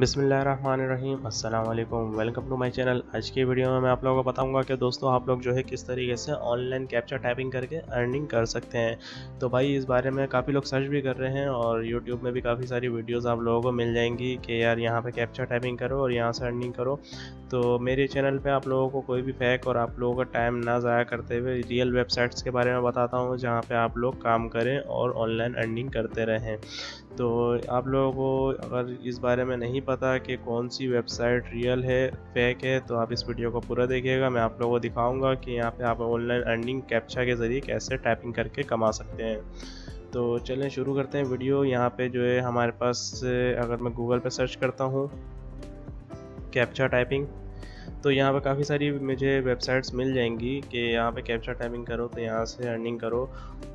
بسم اللہ الرحمن الرحیم۔ السلام علیکم۔ ویلکم ٹو مائی چینل آج کی ویڈیو میں میں آپ لوگوں کو بتاؤں گا کہ دوستوں آپ لوگ جو ہے کس طریقے سے آن لائن کیپچر ٹائپنگ کر کے ارننگ کر سکتے ہیں۔ تو بھائی، اس بارے میں کافی لوگ سرچ بھی کر رہے ہیں اور یوٹیوب میں بھی کافی ساری ویڈیوز آپ لوگوں کو مل جائیں گی کہ یار یہاں پہ کیپچر ٹائپنگ کرو اور یہاں سے ارننگ کرو۔ تو میرے چینل پہ آپ لوگوں کو کوئی بھی فیک اور آپ لوگوں کا ٹائم نہ ضائع کرتے ہوئے ریئل ویب سائٹس کے بارے میں بتاتا ہوں، جہاں پہ آپ لوگ کام کریں اور آن لائن ارننگ کرتے رہیں۔ تو آپ لوگوں کو اگر اس بارے میں نہیں پتا کہ کون سی ویب سائٹ ریئل ہے، فیک ہے، تو آپ اس ویڈیو کو پورا دیکھیے گا۔ میں آپ لوگوں کو دکھاؤں گا کہ یہاں پہ آپ آن لائن ارننگ کیپچا کے ذریعے کیسے ٹائپنگ کر کے کما سکتے ہیں۔ تو چلیں شروع کرتے ہیں ویڈیو۔ یہاں پہ جو ہے ہمارے پاس، اگر میں گوگل پہ سرچ کرتا ہوں کیپچا ٹائپنگ تو یہاں پہ کافی ساری مجھے ویب سائٹس مل جائیں گی کہ یہاں پہ کیپچر ٹائپنگ کرو تو یہاں سے ارننگ کرو۔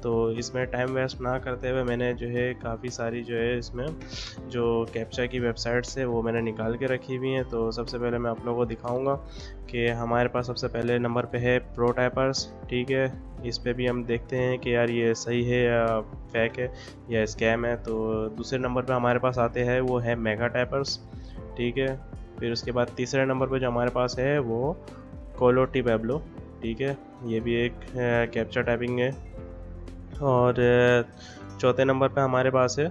تو اس میں ٹائم ویسٹ نہ کرتے ہوئے میں نے جو ہے کافی ساری جو ہے اس میں جو کیپچا کی ویب سائٹس ہے وہ میں نے نکال کے رکھی ہوئی ہیں۔ تو سب سے پہلے میں آپ لوگوں کو دکھاؤں گا کہ ہمارے پاس سب سے پہلے نمبر پہ ہے پرو ٹائپرس ٹھیک ہے؟ اس پہ بھی ہم دیکھتے ہیں کہ یار یہ صحیح ہے یا فیک ہے یا اسکیم ہے۔ تو دوسرے نمبر پہ ہمارے پاس آتے ہیں، وہ ہے میگا ٹائپرس ٹھیک ہے؟ پھر اس کے بعد تیسرے نمبر پہ جو ہمارے پاس ہے وہ کولوٹی پیبلو، ٹھیک ہے؟ یہ بھی ایک کیپچر ٹائپنگ ہے۔ اور چوتھے نمبر پہ ہمارے پاس ہے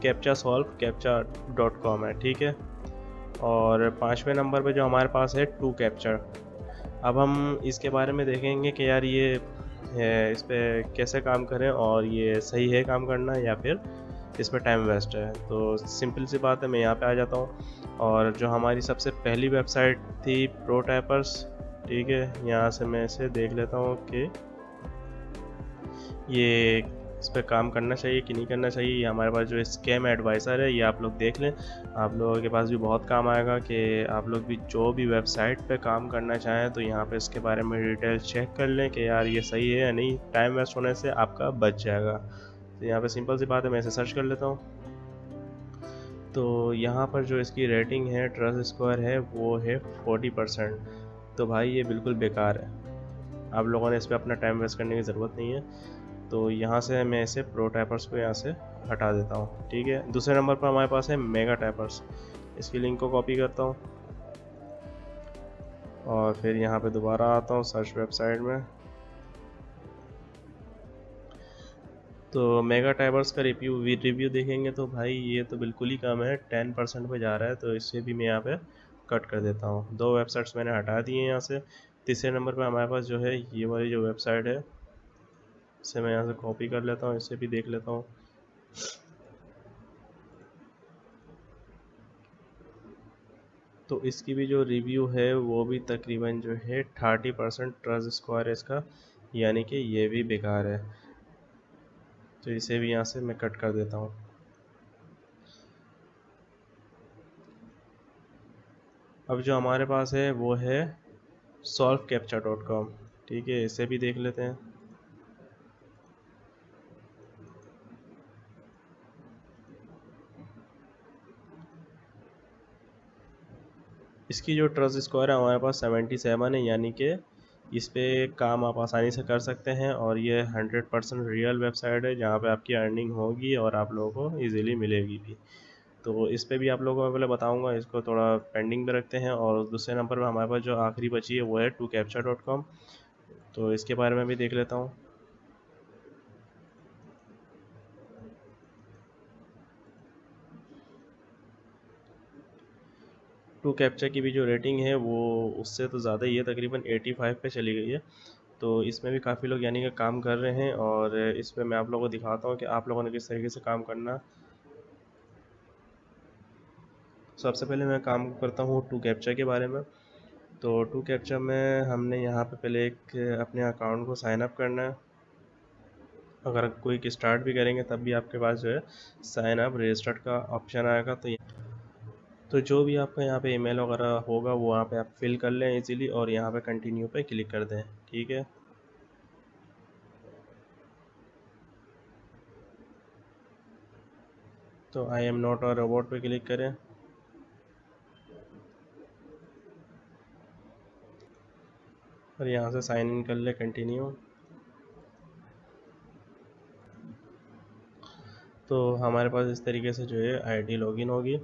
captcha solve captcha dot com ہے، ٹھیک ہے؟ اور پانچویں نمبر پہ جو ہمارے پاس ہے ٹو کیپچر اب ہم اس کے بارے میں دیکھیں گے کہ یار یہ اس پہ کیسے کام کریں اور یہ صحیح ہے کام کرنا یا پھر اس میں ٹائم ویسٹ ہے۔ تو سمپل سی بات ہے، میں یہاں پہ آ جاتا ہوں۔ اور جو ہماری سب سے پہلی ویب سائٹ تھی پرو ٹائپرس ٹھیک ہے، یہاں سے میں اسے دیکھ لیتا ہوں کہ یہ اس پہ کام کرنا چاہیے کہ نہیں کرنا چاہیے۔ یہ ہمارے پاس جو اسکیم ایڈوائزر ہے، یہ آپ لوگ دیکھ لیں۔ آپ لوگوں کے پاس بھی بہت کام آئے گا کہ آپ لوگ بھی جو بھی ویب سائٹ پہ کام کرنا چاہیں تو یہاں پہ اس کے بارے میں ڈیٹیل چیک کر لیں کہ یار یہ صحیح ہے یا نہیں۔ ٹائم ویسٹ ہونے سے آپ کا بچ جائے گا۔ تو یہاں پہ سمپل سی بات ہے، میں اسے سرچ کر لیتا ہوں۔ تو یہاں پر جو اس کی ریٹنگ ہے ٹرس اسکوائر ہے، وہ ہے فورٹی پرسینٹ تو بھائی، یہ بالکل بیکار ہے۔ آپ لوگوں نے اس پہ اپنا ٹائم ویسٹ کرنے کی ضرورت نہیں ہے۔ تو یہاں سے میں اسے پرو ٹائپرس کو یہاں سے ہٹا دیتا ہوں، ٹھیک ہے؟ دوسرے نمبر پر ہمارے پاس ہے میگا ٹائپرس اس کی لنک کو کاپی کرتا ہوں۔ اور پھر یہاں پہ دوبارہ آتا ہوں سرچ ویب سائٹ میں۔ تو میگا ٹائبرس کا ریویو ریویو دیکھیں گے تو بھائی یہ تو بالکل ہی کم ہے ٹین پرسینٹ پہ جا رہا ہے تو اس سے بھی میں یہاں پہ کٹ کر دیتا ہوں۔ دو ویب سائٹس میں نے ہٹا دیے ہیں یہاں سے۔ تیسرے نمبر پہ ہمارے پاس جو ہے یہ والی جو ویب سائٹ ہے اسے میں یہاں سے کاپی کر لیتا ہوں اسے بھی دیکھ لیتا ہوں۔ تو اس کی بھی جو ریویو ہے وہ بھی تقریباً جو ہے تھرٹی پرسینٹ ٹرس اسکوائر ہے اس کا یعنی کہ یہ بھی بیکار ہے۔ تو اسے بھی یہاں سے میں کٹ کر دیتا ہوں۔ اب جو ہمارے پاس ہے وہ ہے سولو کیپچا ڈاٹ کام ٹھیک ہے، اسے بھی دیکھ لیتے ہیں۔ اس کی جو ٹرس اسکوائر ہے، ہمارے پاس سیونٹی سیون ہے یعنی کہ اس پہ کام آپ آسانی سے کر سکتے ہیں اور یہ hundred percent real website ہے جہاں پہ آپ کی ارننگ ہوگی اور آپ لوگوں کو ایزیلی ملے گی بھی۔ تو اس پہ بھی آپ لوگوں کو پہلے بتاؤں گا، اس کو تھوڑا پینڈنگ پہ رکھتے ہیں اور دوسرے نمبر پہ ہمارے پاس جو آخری بچی ہے وہ ہے ٹو کیپچر ڈاٹ کام۔ تو اس کے بارے میں بھی دیکھ لیتا ہوں۔ ٹو کیپچر کی بھی جو ریٹنگ ہے وہ اس سے تو زیادہ ہی ہے تقریباً ایٹی فائیو پہ چلی گئی ہے۔ تو اس میں بھی کافی لوگ یعنی کہ کام کر رہے ہیں اور اس پہ میں آپ لوگوں کو دکھاتا ہوں کہ آپ لوگوں نے کس طریقے سے کام کرنا۔ سب سے پہلے میں کام کرتا ہوں ٹو کیپچر کے بارے میں۔ تو ٹو کیپچر میں ہم نے یہاں پہ پہلے ایک اپنے اکاؤنٹ کو سائن اپ کرنا ہے۔ اگر کوئی اسٹارٹ بھی کریں گے تب بھی آپ کے پاس جو ہے سائن اپ رجسٹرڈ کا آپشن آئے گا۔ تو تو جو بھی آپ کا یہاں پہ ای میل وغیرہ ہوگا وہ وہاں پہ آپ فل کر لیں ایزیلی اور یہاں پہ کنٹینیو پہ کلک کر دیں، ٹھیک ہے؟ تو آئی ایم نوٹ اور روبوٹ پہ کلک کریں۔ اور یہاں سے سائن ان کر لیں کنٹینیو تو ہمارے پاس اس طریقے سے جو ہے آئی ڈی لاگ ان ہوگی۔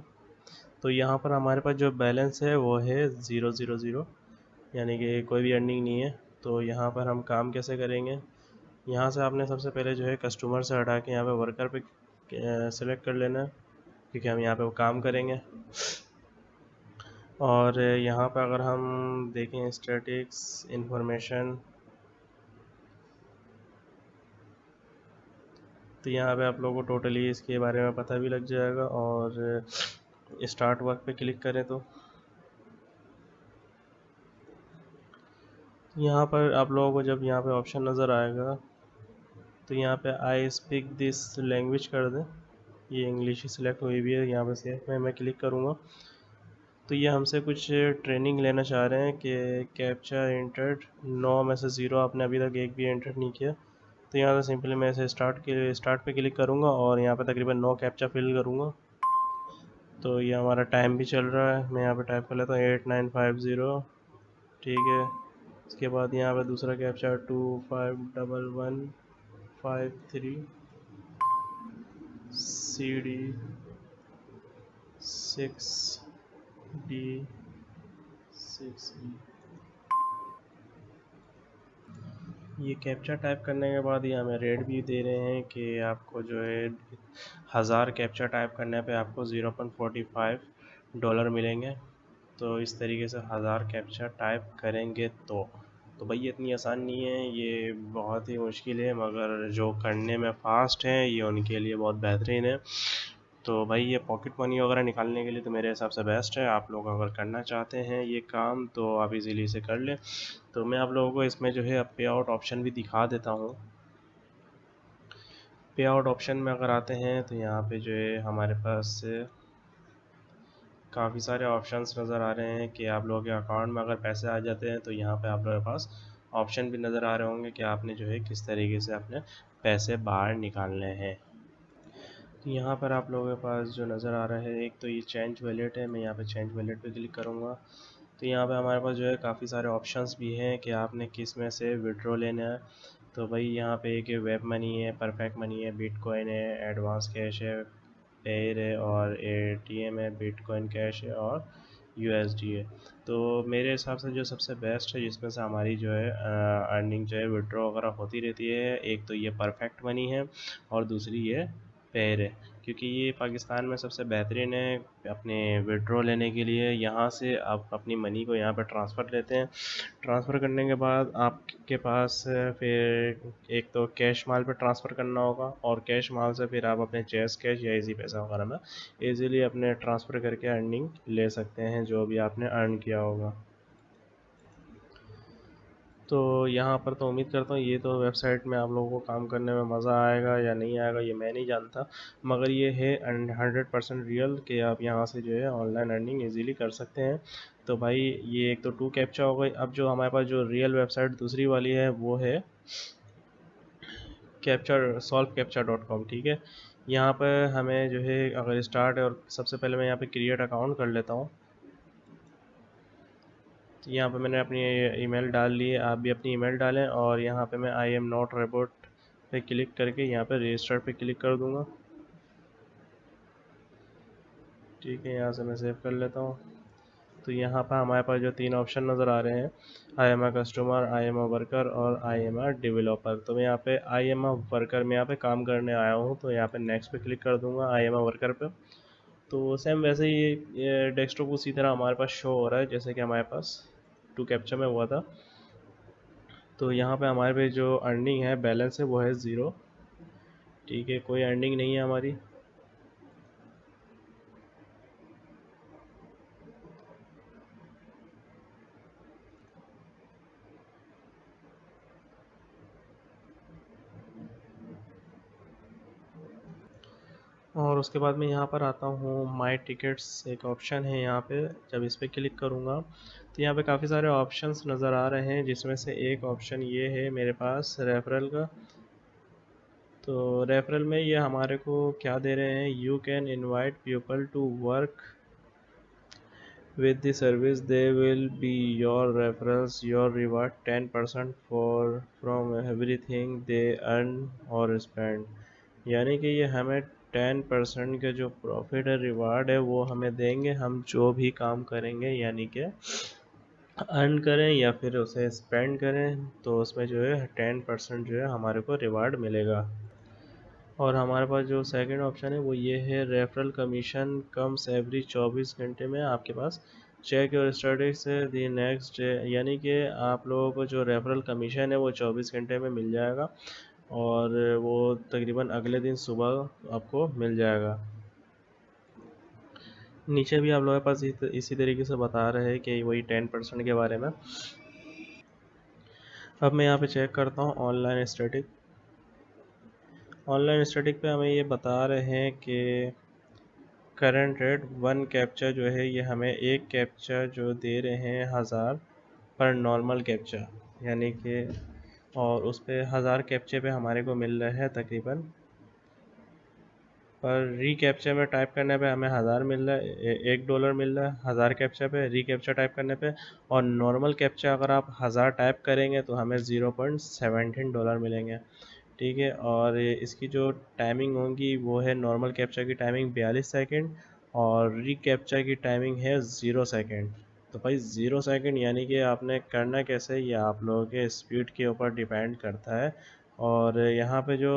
تو یہاں پر ہمارے پاس جو بیلنس ہے وہ ہے زیرو زیرو زیرو یعنی کہ کوئی بھی ارننگ نہیں ہے۔ تو یہاں پر ہم کام کیسے کریں گے؟ یہاں سے آپ نے سب سے پہلے جو ہے کسٹمر سے ہٹا کے یہاں پہ ورکر پہ سلیکٹ کر لینا ہے کیونکہ ہم یہاں پہ وہ کام کریں گے۔ اور یہاں پہ اگر ہم دیکھیں اسٹیٹکس انفارمیشن تو یہاں پہ آپ لوگوں کو ٹوٹلی اس کے بارے میں پتہ بھی لگ جائے گا۔ اور اسٹارٹ ورک پہ کلک کریں تو۔ یہاں پر آپ لوگوں کو جب یہاں پہ آپشن نظر آئے گا، تو یہاں پہ آئی اسپیک دس لینگویج کر دیں۔ یہ انگلش ہی سلیکٹ ہوئی بھی ہے، یہاں پہ سیف میں میں کلک کروں گا۔ تو یہ ہم سے کچھ ٹریننگ لینا چاہ رہے ہیں کہ کیپچا انٹرڈ نو میں سے زیرو، آپ نے ابھی تک ایک بھی انٹر نہیں کیا۔ تو یہاں سے سمپلی میں اسے اسٹارٹ کے اسٹارٹ پہ کلک کروں گا اور یہاں پہ تقریباً نو کیپچا فل کروں گا۔ تو یہ ہمارا ٹائم بھی چل رہا ہے۔ میں یہاں پہ ٹائپ کر لیتا ہوں ایٹ نائن فائیو زیرو۔ ٹھیک ہے۔ اس کے بعد یہاں پہ دوسرا captcha two five double one five three C D six D six D یہ کیپچا ٹائپ کرنے کے بعد یہ ہمیں ریٹ بھی دے رہے ہیں کہ آپ کو جو ہے ہزار کیپچا ٹائپ کرنے پہ آپ کو zero point forty five dollar ملیں گے۔ تو اس طریقے سے ہزار کیپچا ٹائپ کریں گے تو۔ تو بھائی اتنی آسان نہیں ہے، یہ بہت ہی مشکل ہے، مگر جو کرنے میں فاسٹ ہیں، یہ ان کے لیے بہت بہترین ہے۔ تو بھائی یہ پاکٹ منی وغیرہ نکالنے کے لیے تو میرے حساب سے بیسٹ ہے۔ آپ لوگ اگر کرنا چاہتے ہیں یہ کام تو آپ ایزیلی سے کر لیں۔ تو میں آپ لوگوں کو اس میں جو ہے پے آؤٹ آپشن بھی دکھا دیتا ہوں۔ پے آؤٹ آپشن میں اگر آتے ہیں تو یہاں پہ جو ہے ہمارے پاس کافی سارے آپشنس نظر آ رہے ہیں کہ آپ لوگوں کے اکاؤنٹ میں اگر پیسے آ جاتے ہیں تو یہاں پہ آپ لوگوں کے پاس آپشن بھی نظر آ رہے ہوں گے کہ آپ نے جو ہے کس طریقے سے اپنے پیسے باہر نکالنے ہیں۔ یہاں پر آپ لوگوں کے پاس جو نظر آ رہا ہے، ایک تو یہ چینج ویلیٹ ہے، میں یہاں پہ چینج ویلیٹ پہ کلک کروں گا۔ تو یہاں پہ ہمارے پاس جو ہے کافی سارے آپشنس بھی ہیں کہ آپ نے کس میں سے وڈرو لینا ہے۔ تو بھائی یہاں پہ کہ ویب منی ہے، پرفیکٹ منی ہے بٹ کوائن ہے، ایڈوانس کیش ہے پیر ہے اور اے ٹی ایم ہے بٹ کوائن کیش ہے اور یو ایس ڈی ہے۔ تو میرے حساب سے جو سب سے بیسٹ ہے، جس میں سے ہماری جو ہے ارننگ جو ہے وڈرو وغیرہ ہوتی رہتی ہے۔ ایک تو یہ پرفیکٹ منی ہے اور دوسری یہ پیر ہے کیونکہ یہ پاکستان میں سب سے بہترین ہے اپنے وڈرو لینے کے لیے، یہاں سے آپ اپنی منی کو یہاں پہ ٹرانسفر لیتے ہیں۔ ٹرانسفر کرنے کے بعد آپ کے پاس پھر ایک تو کیش مال پہ ٹرانسفر کرنا ہوگا اور کیش مال سے پھر آپ اپنے چیس کیش یا ایزی پیسہ وغیرہ میں ایزیلی اپنے ٹرانسفر کر کے ارننگ لے سکتے ہیں جو بھی آپ نے ارن کیا ہوگا۔ تو یہاں پر تو امید کرتا ہوں یہ تو ویب سائٹ میں آپ لوگوں کو کام کرنے میں مزہ آئے گا یا نہیں آئے گا، یہ میں نہیں جانتا۔ مگر یہ ہے ہنڈریڈ پرسینٹ ریئل کہ آپ یہاں سے جو ہے آن لائن ارننگ ایزیلی کر سکتے ہیں۔ تو بھائی، یہ ایک تو ٹو کیپچا ہو گئی۔ اب جو ہمارے پاس جو ریئل ویب سائٹ دوسری والی ہے، وہ ہے capture solve capture dot com ٹھیک ہے؟ یہاں پہ ہمیں جو ہے اگر اسٹارٹ ہے اور سب سے پہلے میں یہاں پہ کریٹ اکاؤنٹ کر لیتا ہوں۔ تو یہاں پہ میں نے اپنی ای میل ڈال لی ہے، آپ بھی اپنی ای میل ڈالیں اور یہاں پہ میں آئی ایم ناٹ ریبوٹ پہ کلک کر کے یہاں پہ رجسٹر پہ کلک کر دوں گا۔ ٹھیک ہے، یہاں سے میں سیو کر لیتا ہوں۔ تو یہاں پہ ہمارے پاس جو تین آپشن نظر آ رہے ہیں I'm a customer I'm a worker اور آئی ایم اے ڈیولپر تو میں یہاں پہ آئی ایم اے ورکر میں یہاں پہ کام کرنے آیا ہوں، تو یہاں پہ نیکسٹ پہ کلک کر دوں گا آئی ایم اے ورکر پہ۔ تو سیم ویسے ہی ڈیسک ٹاپ اسی طرح ہمارے پاس شو ہو رہا ہے، جیسے کہ ہمارے پاس۔ ٹو کیپچر میں ہوا تھا۔ تو یہاں پہ ہمارے پہ جو ارننگ ہے بیلنس ہے، وہ ہے زیرو ٹھیک ہے، کوئی ارننگ نہیں ہے ہماری۔ اور اس کے بعد میں یہاں پر آتا ہوں۔ مائی ٹکٹس ایک آپشن ہے یہاں پہ۔ جب اس پہ کلک کروں گا تو یہاں پہ کافی سارے آپشنس نظر آ رہے ہیں، جس میں سے ایک آپشن یہ ہے میرے پاس ریفرل کا۔ تو ریفرل میں یہ ہمارے کو کیا دے رہے ہیں؟ You can invite people to work with the service they will be your reference your reward ten percent for from everything they earn اور اسپینڈ یعنی کہ یہ ہمیں ٹین پرسنٹ کے جو پروفٹ ہے ریوارڈ ہے وہ ہمیں دیں گے، ہم جو بھی کام کریں گے یعنی کہ ارن کریں یا پھر اسے اسپینڈ کریں، تو اس میں جو ہے ٹین پرسنٹ جو ہے ہمارے کو ریوارڈ ملے گا۔ اور ہمارے پاس جو سیکنڈ آپشن ہے وہ یہ ہے ریفرل کمیشن کم سیوری چوبیس گھنٹے میں آپ کے پاس چیک اور اسٹیٹس دی نیکسٹ یعنی کہ آپ لوگوں کو جو ریفرل کمیشن ہے وہ چوبیس گھنٹے میں مل جائے گا۔ اور وہ تقریباً اگلے دن صبح آپ کو مل جائے گا۔ نیچے بھی آپ لوگوں کے پاس اسی طریقے سے بتا رہے ہیں کہ وہی ٹین پرسنٹ کے بارے میں۔ اب میں یہاں پہ چیک کرتا ہوں online static online static پہ ہمیں یہ بتا رہے ہیں کہ کرنٹ ریٹ ون کیپچا جو ہے، یہ ہمیں ایک کیپچا جو دے رہے ہیں ہزار پر نارمل کیپچا یعنی کہ اور اس پہ ہزار کیپچے پہ ہمارے کو مل رہا ہے تقریباً۔ پر ری کیپچا میں ٹائپ کرنے پہ ہمیں ہزار مل رہا ہے، ایک ڈالر مل رہا ہے ہزار کیپچا پہ ری کیپچا ٹائپ کرنے پہ۔ اور نارمل کیپچا اگر آپ ہزار ٹائپ کریں گے تو ہمیں زیرو پوائنٹ سیونٹین ڈالر ملیں گے۔ ٹھیک ہے، اور اس کی جو ٹائمنگ ہوگی وہ ہے نارمل کیپچا کی ٹائمنگ بیالیس سیکنڈ اور ری کیپچا کی ٹائمنگ ہے زیرو سیکنڈ تو بھائی زیرو سیکنڈ یعنی کہ آپ نے کرنا کیسے یہ آپ لوگوں کے اسپیڈ کے اوپر ڈیپینڈ کرتا ہے اور یہاں پہ جو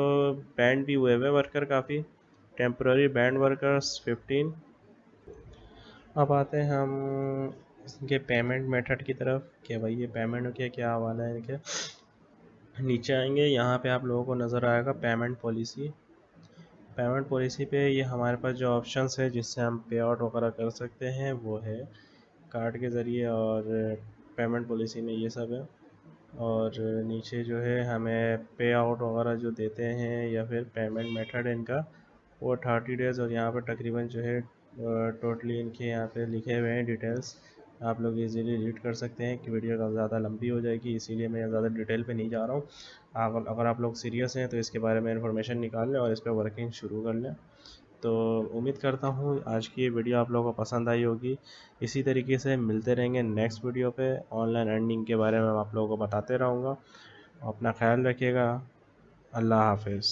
بینڈ بھی ہوئے ہوئے ورکر کافی ٹیمپرری بینڈ ورکرس ففٹین۔ اب آتے ہیں ہم اس کے پیمنٹ میتھڈ کی طرف کہ بھائی یہ پیمنٹ کے کیا حوالہ ہے ان کے نیچے آئیں گے، یہاں پہ آپ لوگوں کو نظر آئے گا پیمنٹ پالیسی۔ پیمنٹ پالیسی پہ یہ ہمارے پاس جو آپشنس ہے جس سے ہم پے آؤٹ وغیرہ کر سکتے ہیں وہ ہے کارڈ کے ذریعے اور پیمنٹ پالیسی میں یہ سب ہے۔ اور نیچے جو ہے ہمیں پے آؤٹ وغیرہ جو دیتے ہیں یا پھر پیمنٹ میتھڈ ان کا، وہ تھرٹی ڈیز اور یہاں پہ تقریباً جو ہے ٹوٹلی ان کے یہاں پہ لکھے ہوئے ہیں ڈیٹیلس آپ لوگ ایزیلی ریڈ کر سکتے ہیں کہ ویڈیو زیادہ لمبی ہو جائے گی، اسی لیے میں زیادہ ڈیٹیل پہ نہیں جا رہا ہوں۔ اگر آپ لوگ سیریس ہیں تو اس کے بارے میں انفارمیشن نکال لیں اور اس پہ ورکنگ شروع کر لیں۔ تو امید کرتا ہوں آج کی یہ ویڈیو آپ لوگوں کو پسند آئی ہوگی۔ اسی طریقے سے ملتے رہیں گے نیکسٹ ویڈیو پہ۔ آن لائن ارننگ کے بارے میں آپ لوگوں کو بتاتے رہوں گا۔ اپنا خیال رکھیے گا۔ اللہ حافظ۔